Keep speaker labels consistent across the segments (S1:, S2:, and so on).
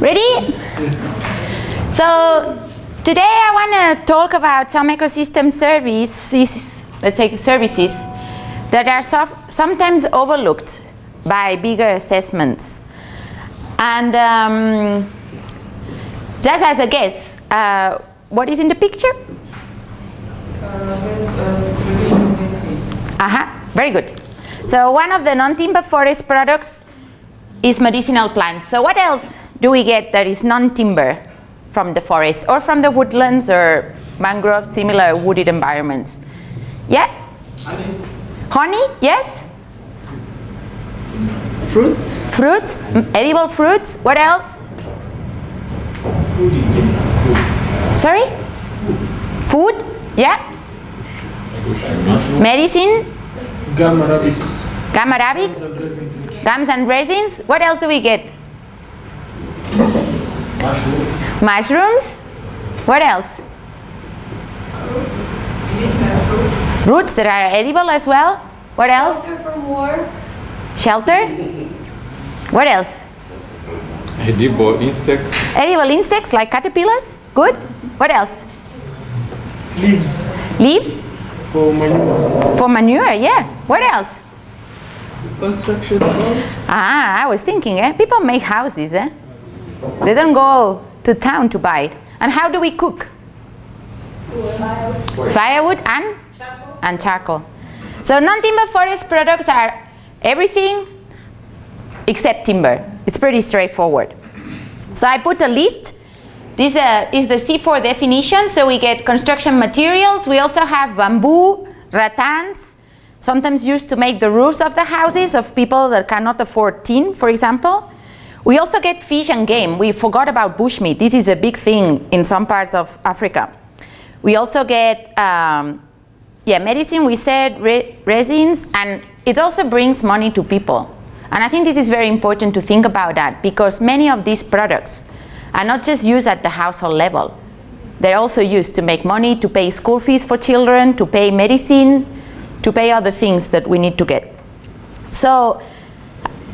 S1: Ready? So today I want to talk about some ecosystem services, let's say services, that are so sometimes overlooked by bigger assessments. And um, just as a guess, uh, what is in the picture? Uh-huh, very good. So one of the non-timber forest products is medicinal plants. So what else do we get that is non-timber from the forest or from the woodlands or mangrove, similar wooded environments? Yeah?
S2: Honey.
S1: Honey, yes?
S2: Fruits.
S1: Fruits, edible fruits, what else?
S2: Food in general.
S1: Sorry? Food, yeah? Medicine,
S2: Gum arabic.
S1: gum arabic, gums and resins. What else do we get? Mushrooms. What else? Roots that are edible as well. What else?
S3: Shelter from war.
S1: Shelter. What else?
S4: Edible insects.
S1: Edible insects like caterpillars. Good. What else?
S2: Leaves
S1: Leaves
S2: for manure.
S1: for manure. Yeah. What else?
S2: Construction.
S1: Ah, I was thinking, eh? People make houses, eh? They don't go to town to buy it. And how do we cook? Firewood and? And charcoal. So non-timber forest products are everything except timber. It's pretty straightforward. So I put a list. This uh, is the CIFOR definition. So we get construction materials. We also have bamboo, rattans, sometimes used to make the roofs of the houses of people that cannot afford tin, for example. We also get fish and game. We forgot about bushmeat. This is a big thing in some parts of Africa. We also get um, yeah, medicine, we said, re resins, and it also brings money to people. And I think this is very important to think about that because many of these products are not just used at the household level. They're also used to make money, to pay school fees for children, to pay medicine, to pay other things that we need to get. So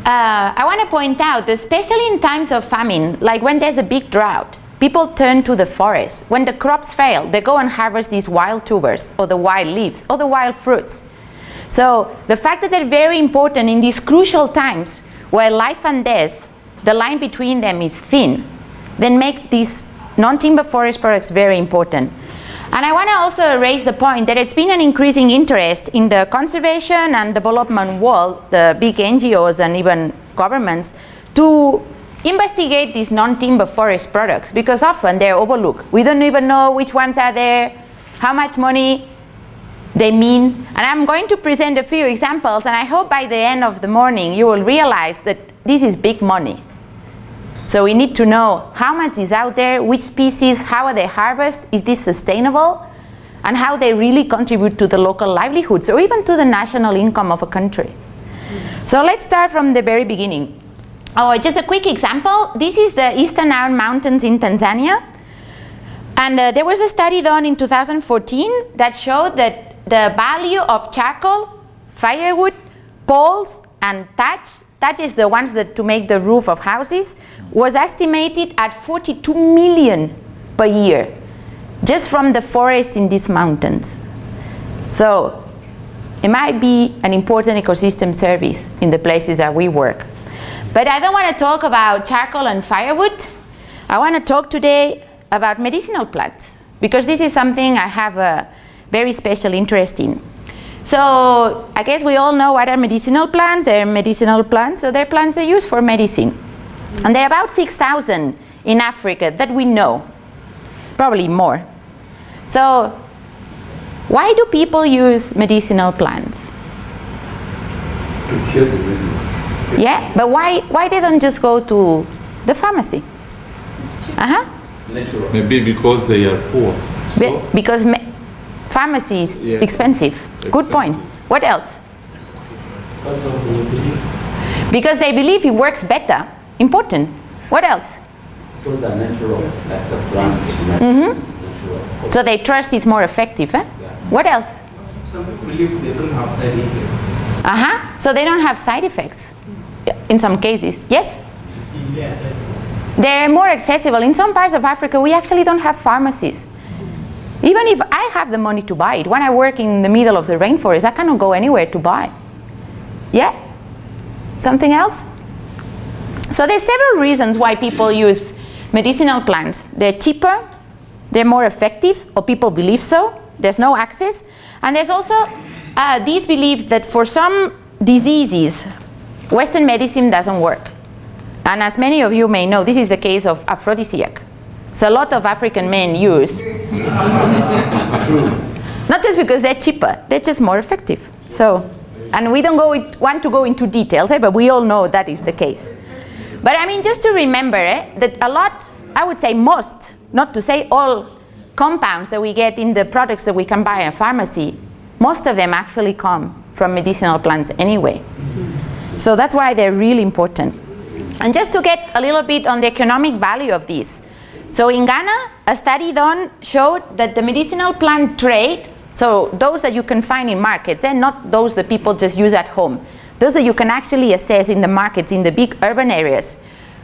S1: uh, I want to point out, especially in times of famine, like when there's a big drought, people turn to the forest. When the crops fail, they go and harvest these wild tubers, or the wild leaves, or the wild fruits. So the fact that they're very important in these crucial times where life and death, the line between them is thin, then makes these non-timber forest products very important. And I want to also raise the point that it's been an increasing interest in the conservation and development world, the big NGOs and even governments, to investigate these non-timber forest products because often they're overlooked. We don't even know which ones are there, how much money they mean. And I'm going to present a few examples and I hope by the end of the morning you will realize that this is big money. So we need to know how much is out there, which species, how are they harvested, is this sustainable, and how they really contribute to the local livelihoods or even to the national income of a country. So let's start from the very beginning. Oh, just a quick example. This is the Eastern Iron Mountains in Tanzania. And uh, there was a study done in 2014 that showed that the value of charcoal, firewood, poles, and thatch that is the ones that to make the roof of houses, was estimated at 42 million per year, just from the forest in these mountains. So it might be an important ecosystem service in the places that we work. But I don't want to talk about charcoal and firewood. I want to talk today about medicinal plants, because this is something I have a very special interest in. So I guess we all know what are medicinal plants. They're medicinal plants, so they're plants they use for medicine. And there are about 6,000 in Africa that we know, probably more. So why do people use medicinal plants?
S4: to cure diseases.
S1: Yeah, but why, why they don't just go to the pharmacy? Uh-huh.
S4: Maybe because they are poor.
S1: Be-
S4: So,
S1: because me- pharmacy is
S4: Yes.
S1: expensive. Good point. What else?
S2: Because of the belief.
S1: Because they believe it works better. Important. What else?
S5: So the natural, like the plant,
S1: Mm-hmm.
S5: natural.
S1: So they trust is more effective. Eh? What else?
S2: Some people believe they don't have side effects.
S1: Uh-huh. So they don't have side effects in some cases. Yes?
S2: It's easily accessible.
S1: They're more accessible. In some parts of Africa, we actually don't have pharmacies. Even if I have the money to buy it, when I work in the middle of the rainforest, I cannot go anywhere to buy. Yeah? Something else? So there's several reasons why people use medicinal plants. They're cheaper, they're more effective, or people believe so. There's no access. And there's also uh, this belief that for some diseases, Western medicine doesn't work. And as many of you may know, this is the case of aphrodisiac. So a lot of African men use. Not just because they're cheaper, they're just more effective. So, and we don't go it, want to go into details, eh, but we all know that is the case. But I mean, just to remember eh, that a lot, I would say most, not to say all compounds that we get in the products that we can buy in a pharmacy, most of them actually come from medicinal plants anyway. So that's why they're really important. And just to get a little bit on the economic value of this. So in Ghana, a study done showed that the medicinal plant trade, so those that you can find in markets and not those that people just use at home, those that you can actually assess in the markets in the big urban areas,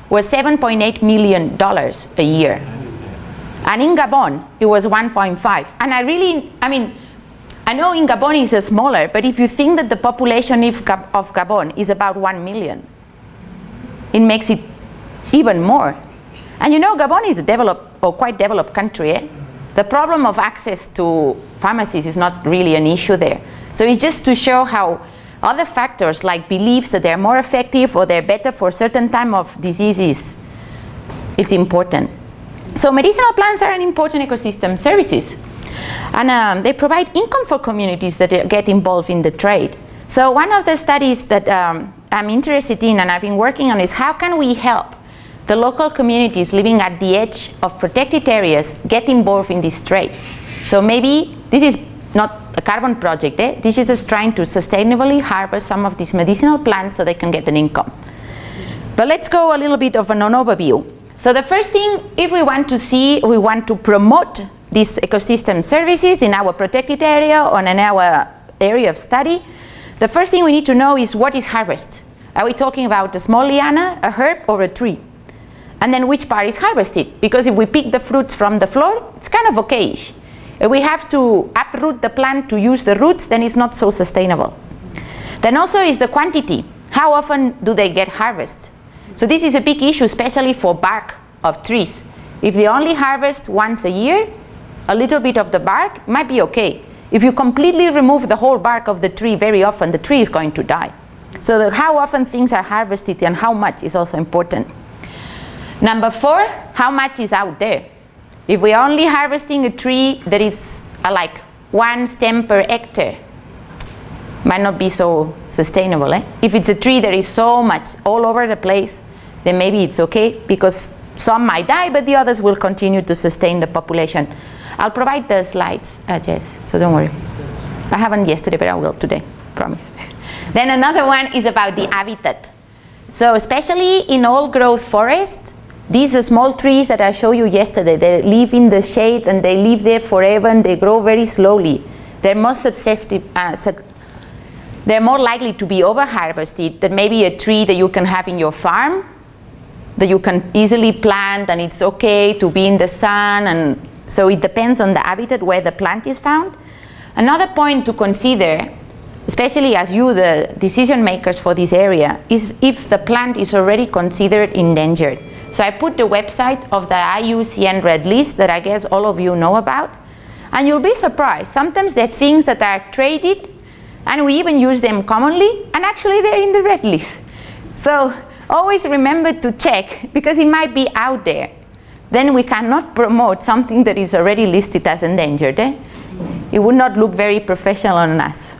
S1: was $7.8 million a year. And in Gabon, it was 1.5. And I really, I mean, I know in Gabon is smaller, but if you think that the population of Gabon is about 1 million, it makes it even more. And you know, Gabon is a developed or quite developed country. Eh? The problem of access to pharmacies is not really an issue there. So it's just to show how other factors like beliefs that they're more effective or they're better for certain time of diseases, it's important. So medicinal plants are an important ecosystem services. And um, they provide income for communities that get involved in the trade. So one of the studies that um, I'm interested in and I've been working on is how can we help the local communities living at the edge of protected areas get involved in this trade. So maybe this is not a carbon project, eh? this is just trying to sustainably harvest some of these medicinal plants so they can get an income. But let's go a little bit of an overview. So the first thing, if we want to see, we want to promote these ecosystem services in our protected area or in our area of study, the first thing we need to know is what is harvest. Are we talking about a small liana, a herb, or a tree? And then which part is harvested? Because if we pick the fruits from the floor, it's kind of okayish. If we have to uproot the plant to use the roots, then it's not so sustainable. Then also is the quantity. How often do they get harvested? So this is a big issue, especially for bark of trees. If they only harvest once a year, a little bit of the bark might be okay. If you completely remove the whole bark of the tree very often, the tree is going to die. So how often things are harvested and how much is also important. Number four, how much is out there? If we're only harvesting a tree that is uh, like one stem per hectare, might not be so sustainable. Eh? If it's a tree that is so much all over the place, then maybe it's okay because some might die, but the others will continue to sustain the population. I'll provide the slides, uh, Jess, so don't worry. I haven't yesterday, but I will today, promise. then another one is about the habitat. So especially in old growth forest, these are small trees that I showed you yesterday, they live in the shade and they live there forever and they grow very slowly. They're more uh, they're more likely to be over harvested than maybe a tree that you can have in your farm that you can easily plant and it's okay to be in the sun and so it depends on the habitat where the plant is found. Another point to consider, especially as you, the decision makers for this area, is if the plant is already considered endangered. So I put the website of the IUCN Red List that I guess all of you know about. And you'll be surprised. Sometimes they're things that are traded and we even use them commonly and actually they're in the red list. So always remember to check because it might be out there then we cannot promote something that is already listed as endangered. Eh? It would not look very professional on us.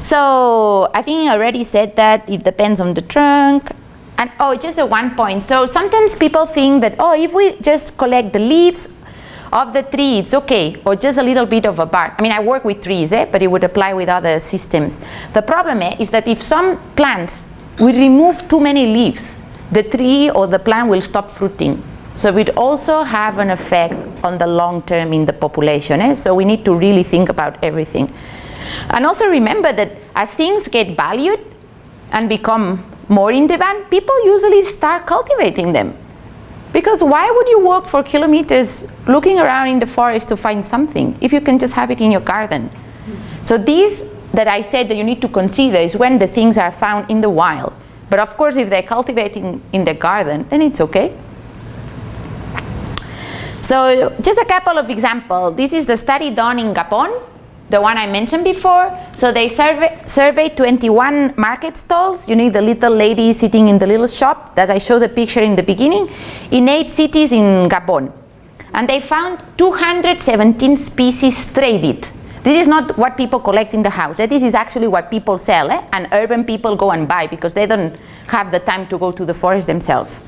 S1: So I think I already said that it depends on the trunk. And oh, just a one point. So sometimes people think that, oh, if we just collect the leaves of the tree, it's okay, or just a little bit of a bark. I mean, I work with trees, eh, but it would apply with other systems. The problem eh, is that if some plants, we remove too many leaves, the tree or the plant will stop fruiting. So it would also have an effect on the long term in the population. Eh? So we need to really think about everything. And also remember that as things get valued and become more in demand, people usually start cultivating them. Because why would you walk for kilometers looking around in the forest to find something if you can just have it in your garden? So these that I said that you need to consider is when the things are found in the wild. But of course, if they're cultivating in the garden, then it's okay. So just a couple of examples. This is the study done in Gabon, the one I mentioned before. So they survey, surveyed 21 market stalls. You need the little lady sitting in the little shop that I showed the picture in the beginning, in eight cities in Gabon. And they found 217 species traded. This is not what people collect in the house. Eh? This is actually what people sell, eh? and urban people go and buy because they don't have the time to go to the forest themselves.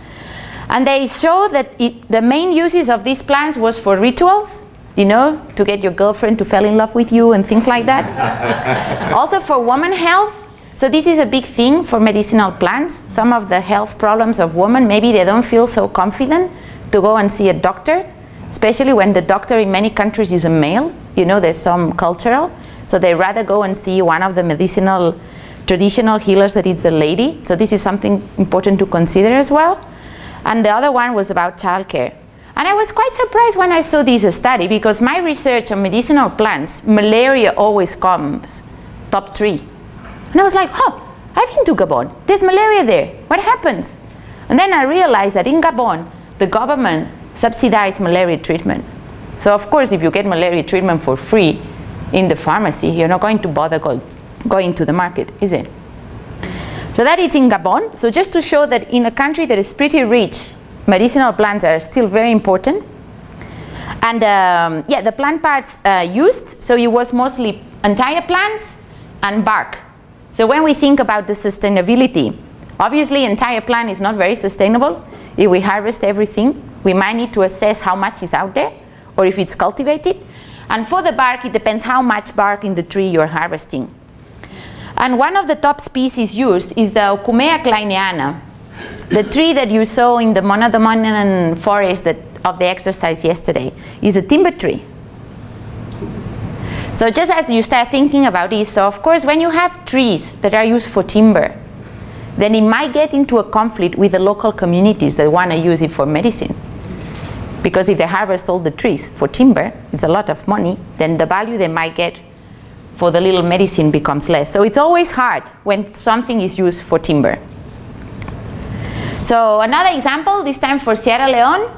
S1: And they show that it, the main uses of these plants was for rituals, you know, to get your girlfriend to fall in love with you and things like that. also for woman health. So this is a big thing for medicinal plants. Some of the health problems of women, maybe they don't feel so confident to go and see a doctor, especially when the doctor in many countries is a male. You know, there's some cultural. So they rather go and see one of the medicinal traditional healers that is a lady. So this is something important to consider as well. And the other one was about childcare. And I was quite surprised when I saw this study because my research on medicinal plants, malaria always comes top three. And I was like, oh, I've been to Gabon. There's malaria there. What happens? And then I realized that in Gabon, the government subsidized malaria treatment. So of course, if you get malaria treatment for free in the pharmacy, you're not going to bother go, going to the market, is it? So that is in Gabon. So just to show that in a country that is pretty rich, medicinal plants are still very important. And um, yeah, the plant parts uh, used, so it was mostly entire plants and bark. So when we think about the sustainability, obviously entire plant is not very sustainable. If we harvest everything, we might need to assess how much is out there or if it's cultivated. And for the bark, it depends how much bark in the tree you're harvesting. And one of the top species used is the Aucoumea klaineana, the tree that you saw in the monodominant forest that, of the exercise yesterday, is a timber tree. So just as you start thinking about this, so of course when you have trees that are used for timber, then it might get into a conflict with the local communities that want to use it for medicine. Because if they harvest all the trees for timber, it's a lot of money, then the value they might get for the little medicine becomes less. So it's always hard when something is used for timber. So another example, this time for Sierra Leone.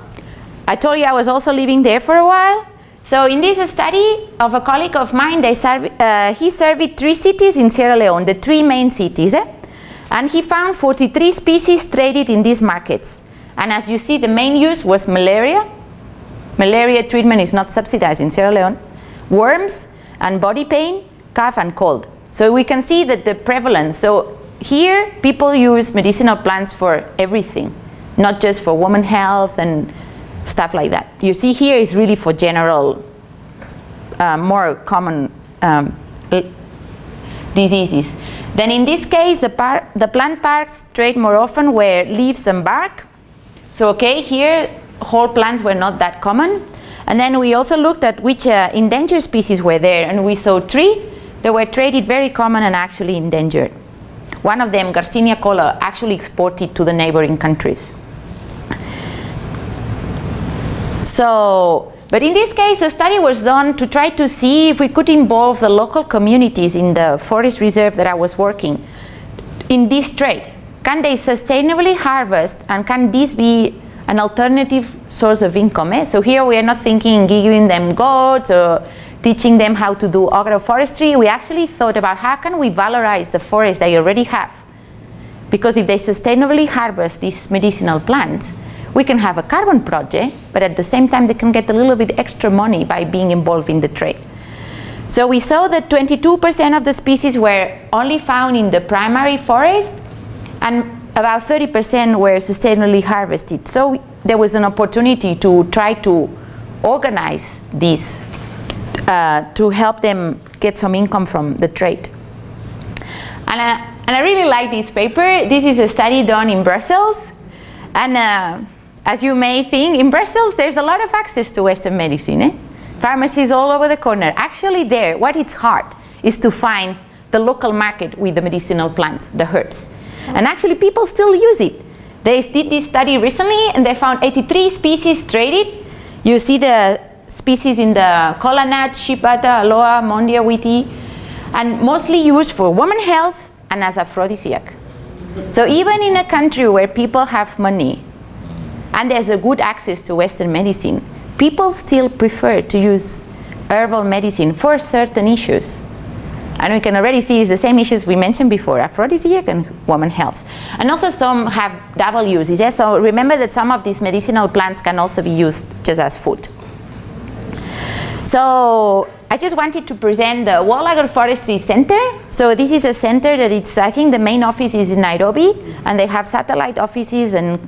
S1: I told you I was also living there for a while. So in this study of a colleague of mine, they uh, he surveyed three cities in Sierra Leone, the three main cities. Eh? And he found 43 species traded in these markets. And as you see, the main use was malaria. Malaria treatment is not subsidized in Sierra Leone. Worms, and body pain, cough and cold. So we can see that the prevalence, so here people use medicinal plants for everything, not just for woman health and stuff like that. You see here is really for general, uh, more common um, diseases. Then in this case, the, the plant parts trade more often were leaves and bark. So okay, here whole plants were not that common. And then we also looked at which uh, endangered species were there, and we saw three that were traded very common and actually endangered. One of them, Garcinia kola, actually exported to the neighboring countries. So, but in this case, a study was done to try to see if we could involve the local communities in the forest reserve that I was working in this trade. Can they sustainably harvest and can this be an alternative source of income. Eh? So here we are not thinking giving them goats or teaching them how to do agroforestry. We actually thought about how can we valorize the forest they already have. Because if they sustainably harvest these medicinal plants, we can have a carbon project, but at the same time they can get a little bit extra money by being involved in the trade. So we saw that 22% of the species were only found in the primary forest and about 30% were sustainably harvested. So there was an opportunity to try to organize this uh, to help them get some income from the trade. And, uh, and I really like this paper. This is a study done in Brussels. And uh, as you may think, in Brussels there's a lot of access to Western medicine. Eh? Pharmacies all over the corner. Actually there, what it's hard is to find the local market with the medicinal plants, the herbs. And actually people still use it. They did this study recently and they found 83 species traded. You see the species in the kola nut, aloe, Mondia whitei, and mostly used for women health and as aphrodisiac. So even in a country where people have money and there's a good access to Western medicine, people still prefer to use herbal medicine for certain issues. And we can already see it's the same issues we mentioned before, aphrodisiac and woman health. And also some have double uses. Yeah? So remember that some of these medicinal plants can also be used just as food. So I just wanted to present the World Agroforestry Center. So this is a center that it's, I think the main office is in Nairobi, and they have satellite offices and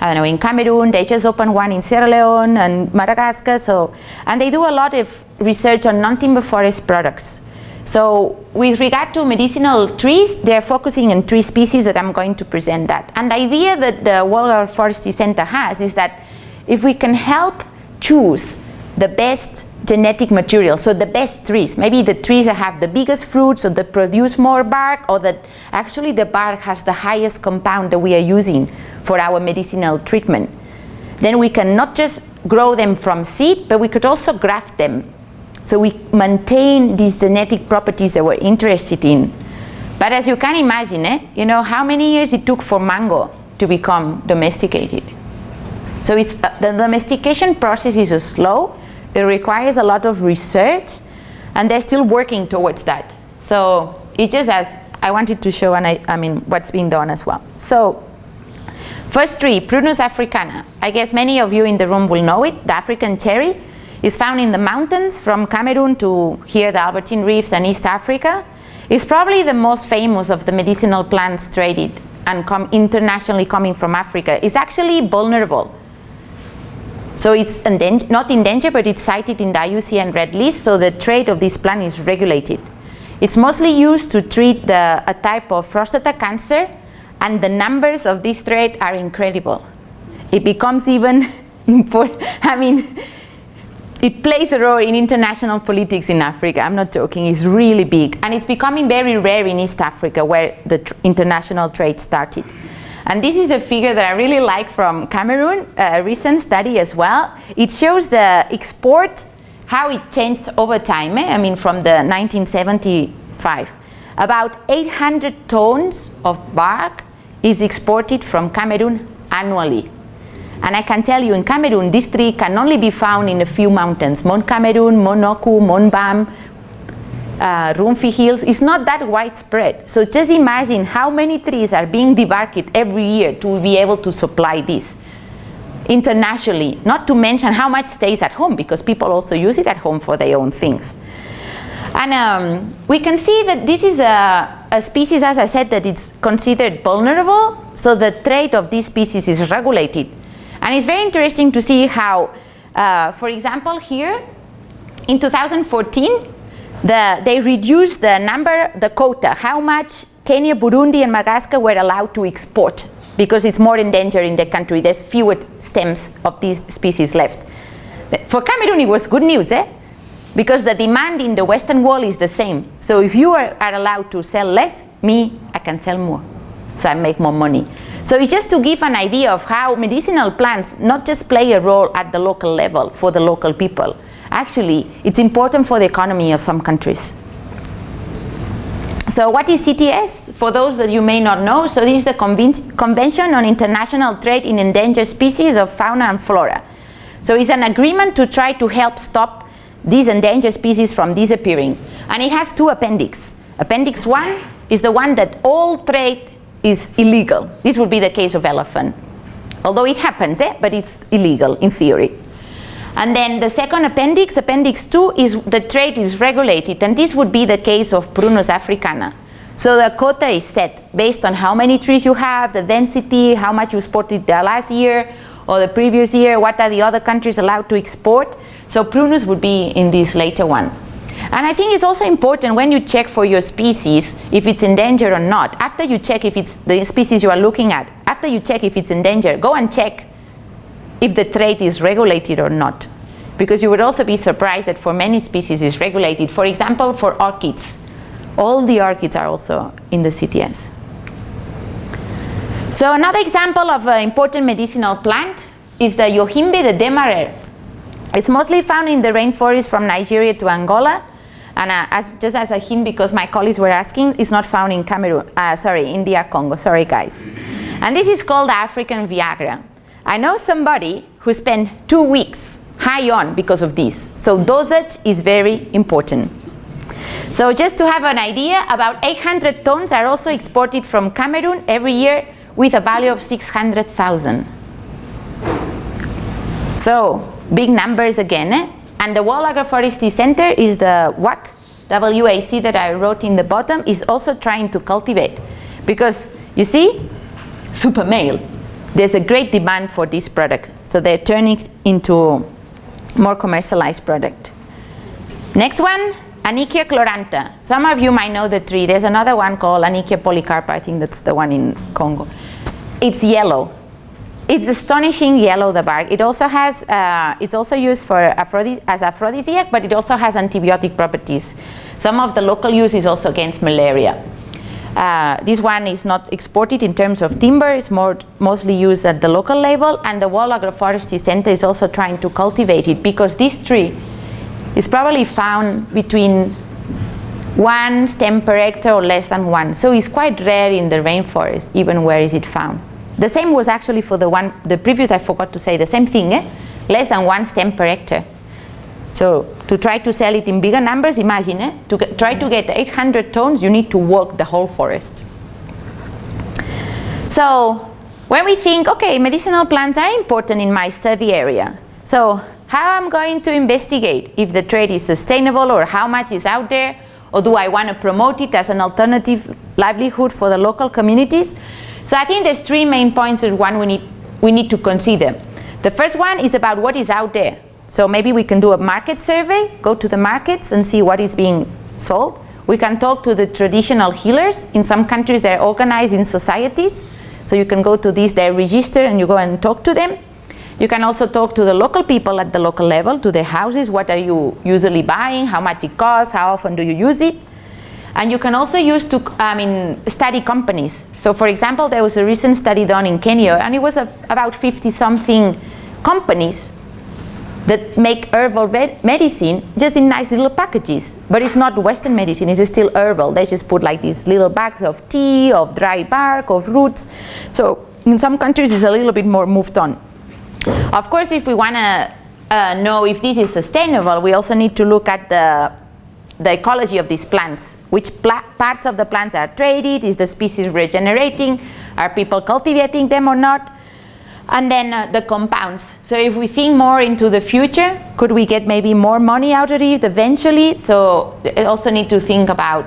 S1: I don't know, in Cameroon, they just opened one in Sierra Leone and Madagascar, so, and they do a lot of research on non-timber forest products. So with regard to medicinal trees, they're focusing on three species that I'm going to present that. And the idea that the World Forestry Center has is that if we can help choose the best genetic material, so the best trees, maybe the trees that have the biggest fruits or that produce more bark or that actually the bark has the highest compound that we are using for our medicinal treatment. Then we can not just grow them from seed, but we could also graft them. So we maintain these genetic properties that we're interested in. But as you can imagine, eh, you know how many years it took for mango to become domesticated. So it's, uh, the domestication process is slow, it requires a lot of research and they're still working towards that. So it's just as I wanted to show and I, I mean what's being done as well. So first tree, Prunus africana. I guess many of you in the room will know it. The African cherry is found in the mountains from Cameroon to here the Albertine Rift and East Africa. It's probably the most famous of the medicinal plants traded and come internationally coming from Africa. It's actually vulnerable so it's not in danger, but it's cited in the IUCN Red List, so the trade of this plant is regulated. It's mostly used to treat the, a type of prostata cancer, and the numbers of this trade are incredible. It becomes even important, I mean, it plays a role in international politics in Africa. I'm not joking, it's really big. And it's becoming very rare in East Africa, where the international trade started. And this is a figure that I really like from Cameroon, a recent study as well. It shows the export, how it changed over time, eh? I mean from the 1975. About 800 tons of bark is exported from Cameroon annually. And I can tell you in Cameroon, this tree can only be found in a few mountains, Mount Cameroon, Mount Oku, Mount Bam, uh, Hills is not that widespread. So just imagine how many trees are being debarked every year to be able to supply this internationally, not to mention how much stays at home because people also use it at home for their own things. And um, we can see that this is a, a, species, as I said, that it's considered vulnerable, so the trade of this species is regulated. And it's very interesting to see how, uh, for example, here, in 2014, the, they reduced the number, the quota, how much Kenya, Burundi, and Madagascar were allowed to export because it's more endangered in the country. There's fewer stems of these species left. For Cameroon, it was good news, eh? Because the demand in the Western world is the same. So if you are, are allowed to sell less, me, I can sell more. So I make more money. So it's just to give an idea of how medicinal plants not just play a role at the local level for the local people, Actually, it's important for the economy of some countries. So what is CITES? For those that you may not know, so this is the Convention on International Trade in Endangered Species of Fauna and Flora. So it's an agreement to try to help stop these endangered species from disappearing. And it has two appendix. Appendix 1 is the one that all trade is illegal. This would be the case of elephant. Although it happens, eh? but it's illegal in theory. And then the second appendix, appendix 2, is the trade is regulated, and this would be the case of Prunus africana. So the quota is set based on how many trees you have, the density, how much you exported the last year or the previous year, what are the other countries allowed to export. So Prunus would be in this later one. And I think it's also important when you check for your species if it's in danger or not. After you check if it's the species you are looking at, after you check if it's in danger, go and check if the trade is regulated or not. Because you would also be surprised that for many species it's regulated. For example, for orchids, all the orchids are also in the CITES. So another example of an important medicinal plant is the Yohimbe de Demarer. It's mostly found in the rainforest from Nigeria to Angola. And uh, as, just as a hint, because my colleagues were asking, it's not found in Cameroon, uh, sorry, India, Congo, sorry guys. And this is called African Viagra. I know somebody who spent two weeks high on because of this. So dosage is very important. So just to have an idea, about 800 tons are also exported from Cameroon every year with a value of 600,000. So big numbers again. Eh? And the World Agroforestry Center is the WAC, WAC that I wrote in the bottom, is also trying to cultivate. Because you see, super male, there's a great demand for this product. So they're turning it into more commercialized product. Next one, Annickia chlorantha. Some of you might know the tree. There's another one called Annickia polycarpa. I think that's the one in Congo. It's yellow. It's astonishing yellow, the bark. It also has, uh, it's also used for aphrodis as aphrodisiac, but it also has antibiotic properties. Some of the local use is also against malaria. Uh, this one is not exported in terms of timber, it's more, mostly used at the local level, and the World Agroforestry Center is also trying to cultivate it because this tree is probably found between one stem per hectare or less than one. So it's quite rare in the rainforest, even where is it found. The same was actually for the one, the previous I forgot to say, the same thing, eh? less than one stem per hectare. So to try to sell it in bigger numbers, imagine, eh? to get, try to get 800 tons, you need to walk the whole forest. So when we think, okay, medicinal plants are important in my study area. So how I'm going to investigate if the trade is sustainable or how much is out there, or do I want to promote it as an alternative livelihood for the local communities? So I think there's three main points that one we need, we need to consider. The first one is about what is out there. So maybe we can do a market survey, go to the markets and see what is being sold. We can talk to the traditional healers. In some countries they're organized in societies. So you can go to these, they register and you go and talk to them. You can also talk to the local people at the local level, to their houses, what are you usually buying, how much it costs, how often do you use it. And you can also use to, I mean, study companies. So for example, there was a recent study done in Kenya and it was a, about 50 something companies that make herbal medicine just in nice little packages. But it's not Western medicine, it's still herbal. They just put like these little bags of tea, of dry bark, of roots. So in some countries it's a little bit more moved on. Of course, if we want to uh, know if this is sustainable, we also need to look at the, the ecology of these plants. Which parts of the plants are traded? Is the species regenerating? Are people cultivating them or not? And then uh, the compounds. So if we think more into the future, could we get maybe more money out of it eventually? So we also need to think about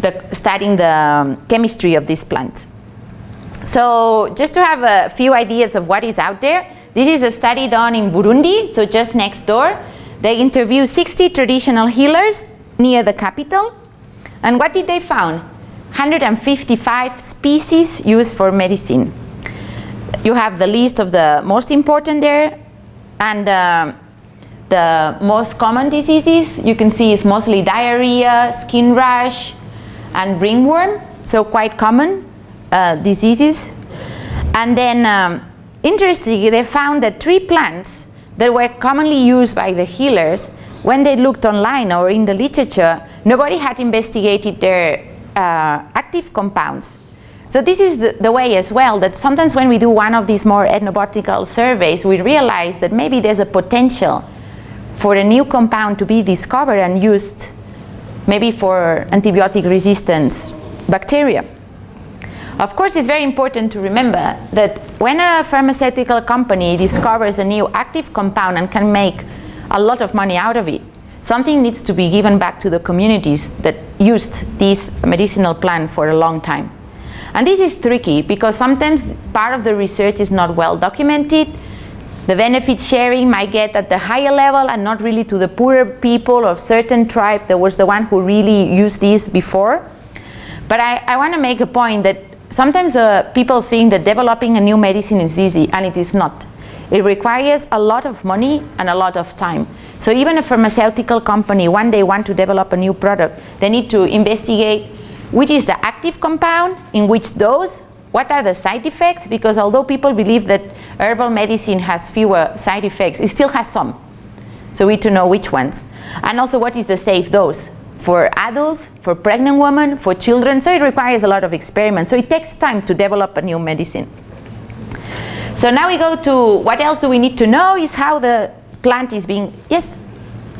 S1: the, studying the um, chemistry of these plants. So just to have a few ideas of what is out there, this is a study done in Burundi, so just next door. They interviewed 60 traditional healers near the capital. And what did they found? 155 species used for medicine. You have the list of the most important there. And uh, the most common diseases you can see is mostly diarrhea, skin rash, and ringworm. So quite common uh, diseases. And then um, Interestingly, they found that three plants that were commonly used by the healers, when they looked online or in the literature, nobody had investigated their uh, active compounds. So this is the, the, way as well, that sometimes when we do one of these more ethnobotanical surveys, we realize that maybe there's a potential for a new compound to be discovered and used maybe for antibiotic resistance bacteria. Of course, it's very important to remember that when a pharmaceutical company discovers a new active compound and can make a lot of money out of it, something needs to be given back to the communities that used this medicinal plant for a long time. And this is tricky because sometimes part of the research is not well documented. The benefit sharing might get at the higher level and not really to the poorer people of certain tribe that was the one who really used this before. But I, I want to make a point that sometimes uh, people think that developing a new medicine is easy, and it is not. It requires a lot of money and a lot of time. So even a pharmaceutical company, when they want to develop a new product, they need to investigate which is the active compound, in which dose, what are the side effects? Because although people believe that herbal medicine has fewer side effects, it still has some. So we need to know which ones. And also what is the safe dose for adults, for pregnant women, for children. So it requires a lot of experiments. So it takes time to develop a new medicine. So now we go to what else do we need to know is how the plant is being, yes?